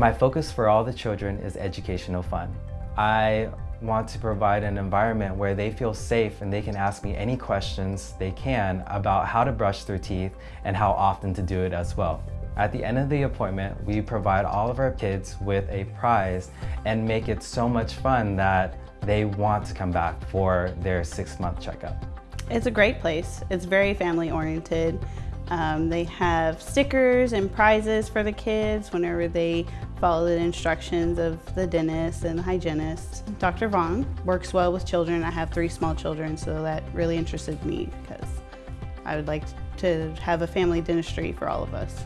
My focus for all the children is educational fun. I want to provide an environment where they feel safe and they can ask me any questions they can about how to brush their teeth and how often to do it as well. At the end of the appointment, we provide all of our kids with a prize and make it so much fun that they want to come back for their six-month checkup. It's a great place. It's very family oriented. Um, they have stickers and prizes for the kids whenever they follow the instructions of the dentist and the hygienist. Dr. Vaughn works well with children. I have three small children, so that really interested me because I would like to have a family dentistry for all of us.